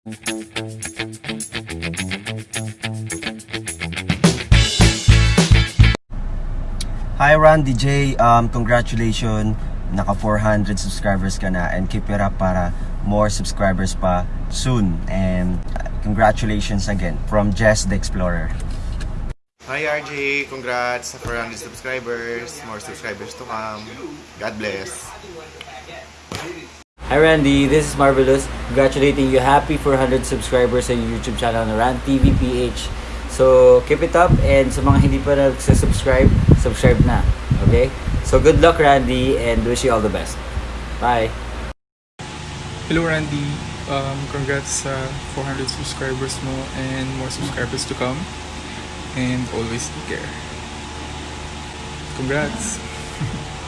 Hi Randy J, um, congratulations. Naka 400 subscribers ka na and keep it up para more subscribers pa soon. And congratulations again from Jess the Explorer. Hi RJ, congrats sa 400 subscribers. More subscribers to come. God bless. Hi Randy, this is Marvelous. Congratulating you. Happy 400 subscribers sa YouTube channel na Rand TV PH. So, keep it up and sa mga hindi pa nagsasubscribe, subscribe na. Okay? So, good luck Randy and wish you all the best. Bye! Hello Randy, um, congrats sa 400 subscribers mo and more subscribers to come. And always take care. Congrats!